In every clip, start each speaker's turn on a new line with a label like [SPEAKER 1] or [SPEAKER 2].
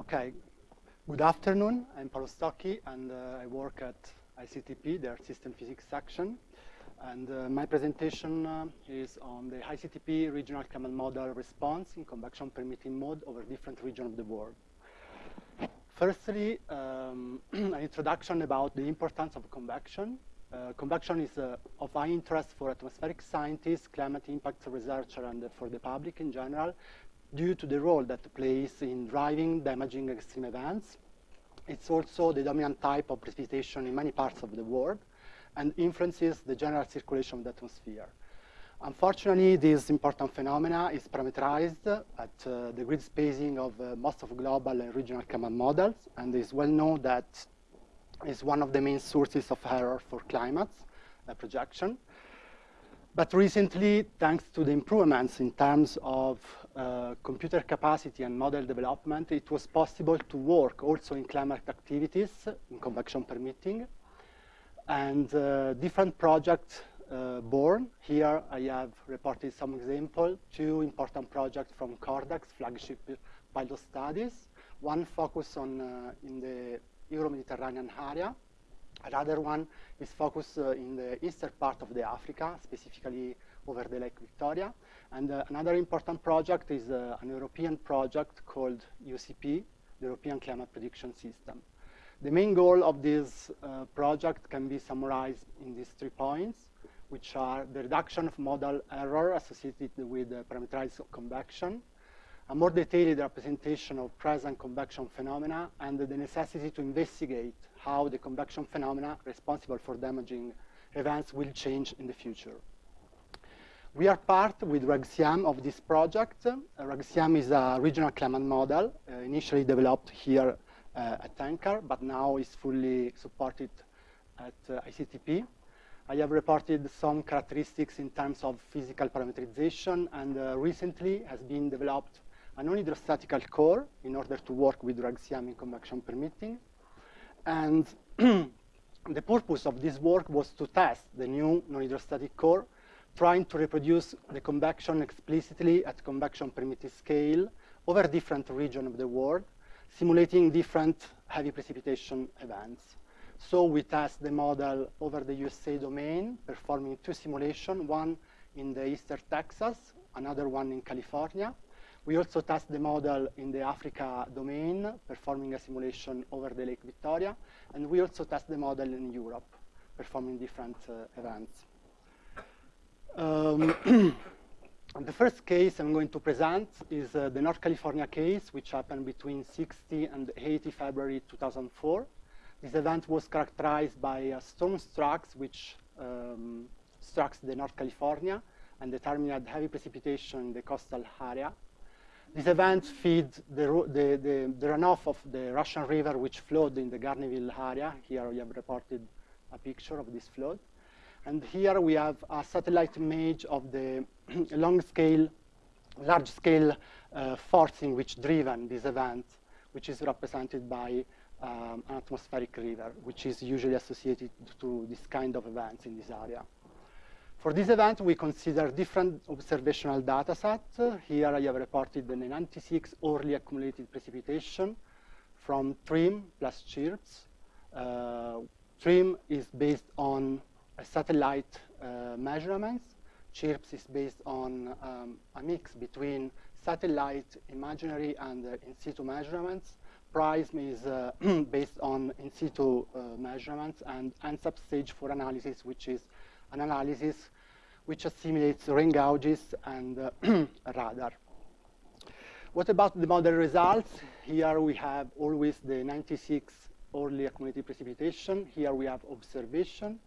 [SPEAKER 1] Okay, good afternoon. I'm Paolo Stocchi, and uh, I work at ICTP, their system physics section. And uh, my presentation uh, is on the ICTP regional climate model response in convection permitting mode over different regions of the world. Firstly, um, an introduction about the importance of convection. Uh, convection is uh, of high interest for atmospheric scientists, climate impact researchers, and for the public in general, due to the role that plays in driving damaging extreme events. It's also the dominant type of precipitation in many parts of the world and influences the general circulation of the atmosphere. Unfortunately, this important phenomena is parameterized at uh, the grid spacing of uh, most of global and regional climate models, and it is well known that is one of the main sources of error for climate uh, projection. But recently, thanks to the improvements in terms of uh, computer capacity and model development, it was possible to work also in climate activities, in convection permitting, and uh, different projects uh, born. Here I have reported some example, two important projects from Cordex, flagship pilot studies. One focused on uh, in the Euro-Mediterranean area. Another one is focused uh, in the eastern part of the Africa, specifically over the Lake Victoria. And uh, another important project is uh, an European project called EUCP, the European Climate Prediction System. The main goal of this uh, project can be summarized in these three points, which are the reduction of model error associated with parameterized convection, a more detailed representation of present convection phenomena, and the necessity to investigate how the convection phenomena responsible for damaging events will change in the future. We are part with RegCM of this project. Uh, is a regional climate model uh, initially developed here uh, at NCAR, but now is fully supported at uh, ICTP. I have reported some characteristics in terms of physical parameterization, and uh, recently has been developed a non-hydrostatical core in order to work with RegCM in convection permitting. And the purpose of this work was to test the new non-hydrostatic core, trying to reproduce the convection explicitly at convection permitted scale over different regions of the world, simulating different heavy precipitation events. So we test the model over the USA domain, performing two simulations, one in the eastern Texas, another one in California. We also test the model in the Africa domain, performing a simulation over the Lake Victoria. And we also test the model in Europe, performing different uh, events. Um, the first case I'm going to present is uh, the North California case, which happened between 60 and 80 February 2004. This event was characterized by a storm strikes, which um, struck the North California and determined heavy precipitation in the coastal area. This event feed the, the, the, the, runoff of the Russian River, which flowed in the Guerneville area. Here we have reported a picture of this flood. And here we have a satellite image of the long-scale, large-scale uh, forcing which driven this event, which is represented by um, an atmospheric river, which is usually associated to this kind of events in this area. For this event, we consider different observational data sets. Here I have reported the 96 early accumulated precipitation from TRMM plus CHIRPS. Uh, TRMM is based on satellite uh, measurements. CHIRPS is based on um, a mix between satellite, imaginary, and uh, in situ measurements. PRISM is uh, based on in situ measurements, and NCEP stage for analysis, which is an analysis which assimilates rain gauges and radar. What about the model results? Here we have always the 96 early accumulated precipitation. Here we have observation.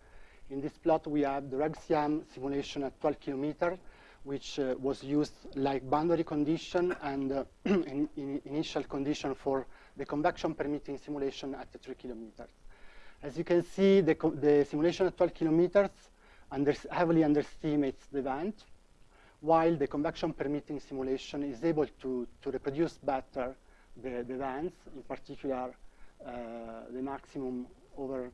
[SPEAKER 1] In this plot, we have the RegCM simulation at 12 kilometers, which uh, was used like boundary condition and uh, in, in initial condition for the convection permitting simulation at 3 kilometers. As you can see, the, the simulation at 12 kilometers under heavily underestimates the event, while the convection permitting simulation is able to, to reproduce better the, the events, in particular uh, the maximum over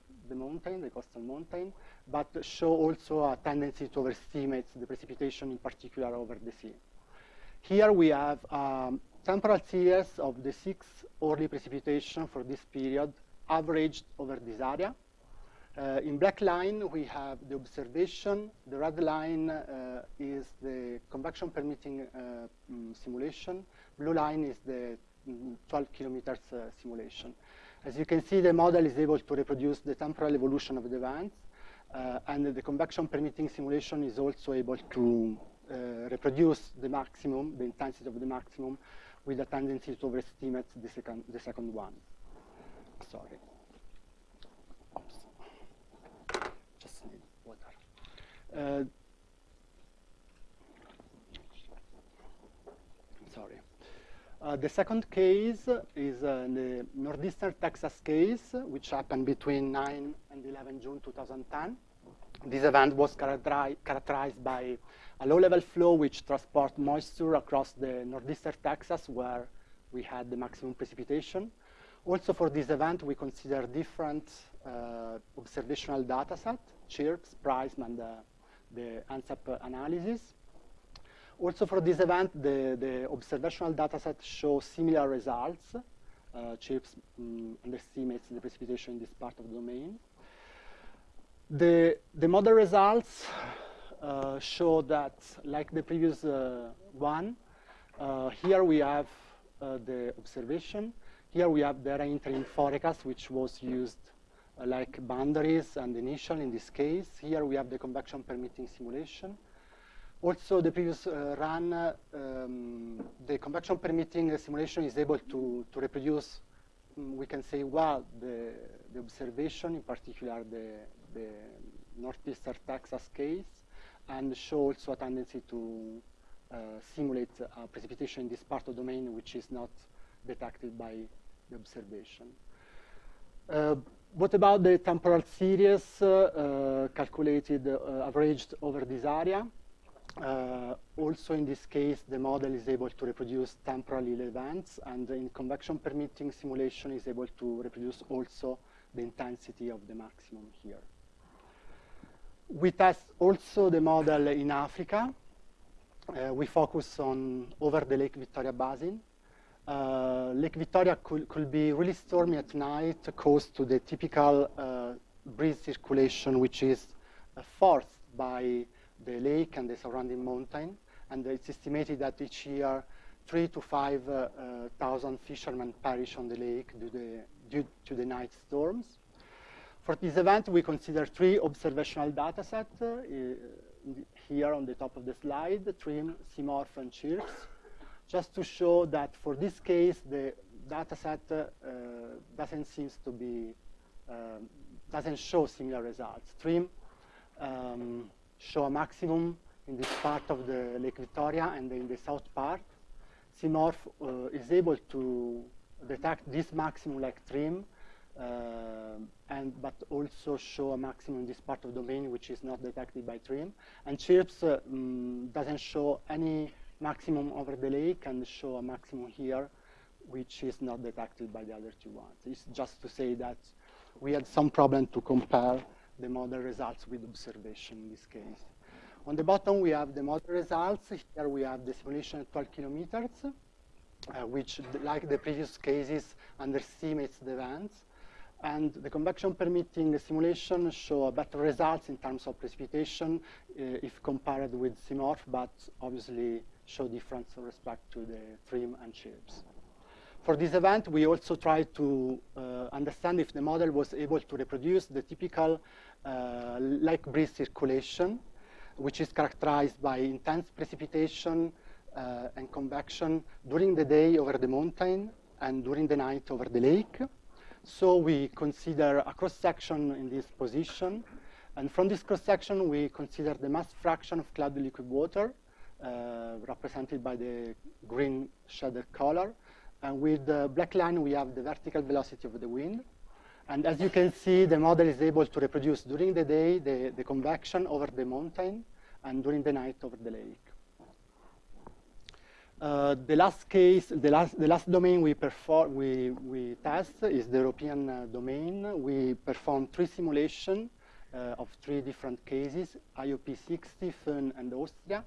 [SPEAKER 1] mountain, the coastal mountain, but show also a tendency to overestimate the precipitation, in particular over the sea. Here we have um, temporal series of the six early precipitation for this period averaged over this area. Uh, in black line, we have the observation. The red line uh, is the convection permitting uh, mm, simulation. Blue line is the 12 kilometers uh, simulation. As you can see, the model is able to reproduce the temporal evolution of the events, uh, and the convection permitting simulation is also able to uh, reproduce the maximum, the intensity of the maximum, with a tendency to overestimate the second, the second one. Sorry. Just Uh, sorry. Uh, the second case is uh, the northeastern Texas case, which happened between 9 and 11 June 2010. This event was characteri characterized by a low-level flow which transports moisture across the northeastern Texas, where we had the maximum precipitation. Also for this event, we consider different uh, observational data set, CHIRPS, PRISM, and uh, the NCEP analysis. Also for this event, the, the observational dataset shows similar results. Uh, CHIRPS um, underestimates the precipitation in this part of the domain. The, the model results uh, show that, like the previous uh, one, uh, here we have uh, the observation. Here we have the ERA-Interim forecast, which was used uh, like boundaries and initial in this case. Here we have the convection permitting simulation. Also, the previous uh, run, um, the convection permitting simulation is able to, to reproduce, um, we can say, well, the, the observation, in particular the, the northeastern Texas case, and show also a tendency to uh, simulate precipitation in this part of the domain which is not detected by the observation. Uh, what about the temporal series uh, calculated, uh, averaged over this area? Also in this case, the model is able to reproduce temporal events, and in convection permitting simulation is able to reproduce also the intensity of the maximum here. We test also the model in Africa. Uh, we focus on over the Lake Victoria Basin, uh, Lake Victoria could, could, be really stormy at night, caused to the typical uh, breeze circulation, which is uh, forced by the lake and the surrounding mountain. And it's estimated that each year, three to 5,000 uh, uh, fishermen perish on the lake due, the, due, to the night storms. For this event, we consider three observational data sets uh, here on the top of the slide, TRMM, CMORPH, and CHIRPS just to show that for this case, the data set uh, doesn't seem to be, um, doesn't show similar results. TRMM um, show a maximum in this part of the Lake Victoria and in the south part. CMORPH uh, is able to detect this maximum like TRMM, uh, and but also show a maximum in this part of the domain which is not detected by TRMM. And CHIRPS uh, um, doesn't show any maximum over the lake and show a maximum here, which is not detected by the other two ones. It's just to say that we had some problem to compare the model results with observation in this case. On the bottom, we have the model results. Here we have the simulation at 12 kilometers, uh, which, like the previous cases, underestimates the events. And the convection permitting simulation show better results in terms of precipitation uh, if compared with CMORPH, but obviously show difference with respect to the TRMM and CHIRPS. For this event, we also tried to uh, understand if the model was able to reproduce the typical uh, lake breeze circulation, which is characterized by intense precipitation uh, and convection during the day over the mountain and during the night over the lake. So we consider a cross-section in this position. And from this cross-section, we consider the mass fraction of cloud liquid water uh, represented by the green shaded color. And with the black line, we have the vertical velocity of the wind. And as you can see, the model is able to reproduce during the day the, the convection over the mountain and during the night over the lake. Uh, the last case, the last, the last domain we perform, we, we test is the European uh, domain. We perform three simulations uh, of three different cases, IOP 60, Föhn, and Austria.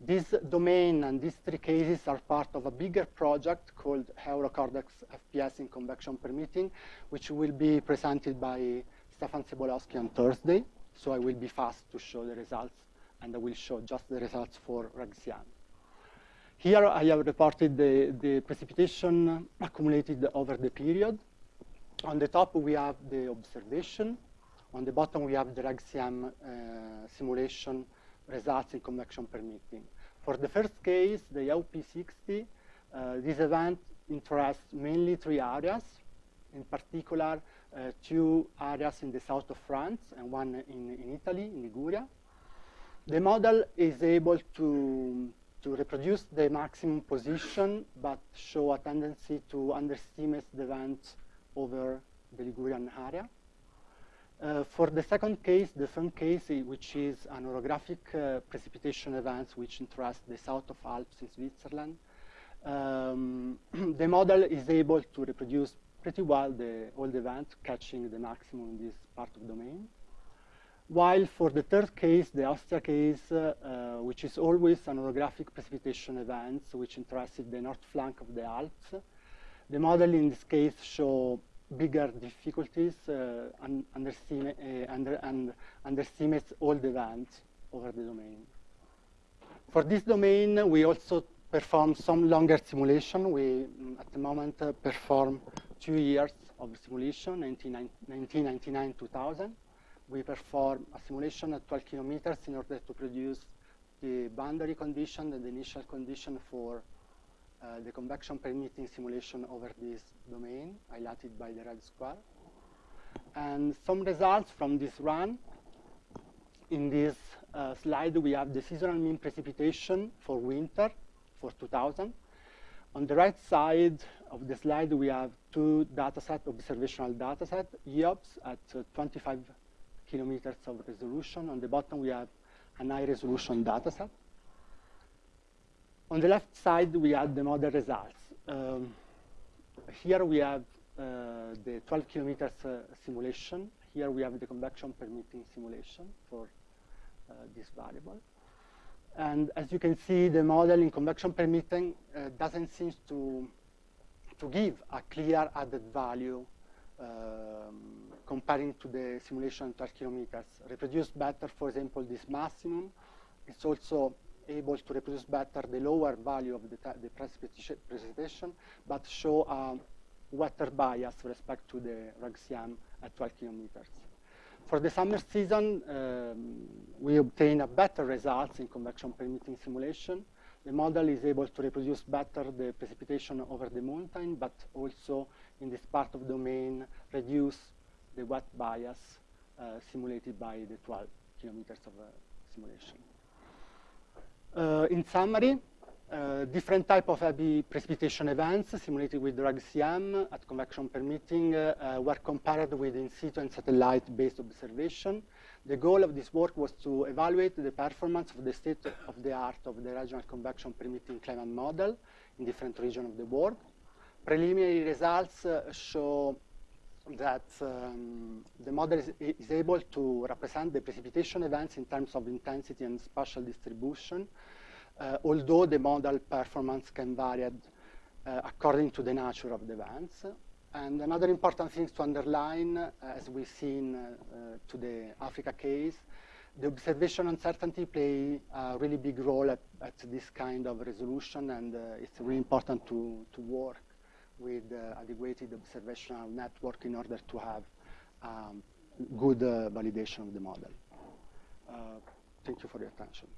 [SPEAKER 1] This domain and these three cases are part of a bigger project called EURO-CORDEX FPS in convection permitting, which will be presented by Stefan Sobolowski on Thursday. So I will be fast to show the results, and I will show just the results for RegCM. Here I have reported the, the precipitation accumulated over the period. On the top we have the observation. On the bottom we have the RegCM uh, simulation results in convection permitting. For the first case, the IOP60, uh, this event interests mainly three areas, in particular uh, two areas in the south of France and one in, in Italy, in Liguria. The model is able to, to reproduce the maximum position, but show a tendency to underestimate the event over the Ligurian area. Uh, for the second case, the third case, which is an orographic uh, precipitation events which interest the south of Alps in Switzerland, um, the model is able to reproduce pretty well the, all the events, catching the maximum in this part of domain. While for the third case, the Austria case, uh, uh, which is always an orographic precipitation events which interested the north flank of the Alps, the model in this case show bigger difficulties, uh, un underestimate, uh, under, and underestimates all the events over the domain. For this domain, we also perform some longer simulation. We, mm, at the moment, uh, perform two years of simulation, 1999-2000. We perform a simulation at 12 kilometers in order to produce the boundary condition and the initial condition for uh, the convection permitting simulation over this domain, highlighted by the red square. And some results from this run. In this uh, slide, we have the seasonal mean precipitation for winter for 2000. On the right side of the slide, we have two data dataset, observational dataset, E-OBS at uh, 25 kilometers of resolution. On the bottom, we have an high resolution dataset. On the left side, we have the model results. Um, here we have uh, the 12 kilometers uh, simulation. Here we have the convection permitting simulation for uh, this variable. And as you can see, the model in convection permitting uh, doesn't seem to, to give a clear added value um, comparing to the simulation 12 kilometers. Reproduce better, for example, this maximum. It's also able to reproduce better the lower value of the, the precipitation, but show a wetter bias with respect to the RegCM at 12 kilometers. For the summer season, um, we obtain a better results in convection permitting simulation. The model is able to reproduce better the precipitation over the mountain, but also in this part of domain, reduce the wet bias uh, simulated by the 12 kilometers of uh, simulation. Uh, in summary, uh, different type of heavy precipitation events simulated with RegCM at convection permitting uh, were compared with in situ and satellite-based observation. The goal of this work was to evaluate the performance of the state of the art of the regional convection permitting climate model in different regions of the world. Preliminary results show that um, the model is, is, able to represent the precipitation events in terms of intensity and spatial distribution, uh, although the model performance can vary uh, according to the nature of the events. And another important thing to underline, uh, as we've seen uh, to the Africa case, the observation uncertainty play a really big role at, at this kind of resolution, and uh, it's really important to, to work with uh, adequate observational network in order to have um, good uh, validation of the model. Uh, thank you for your attention.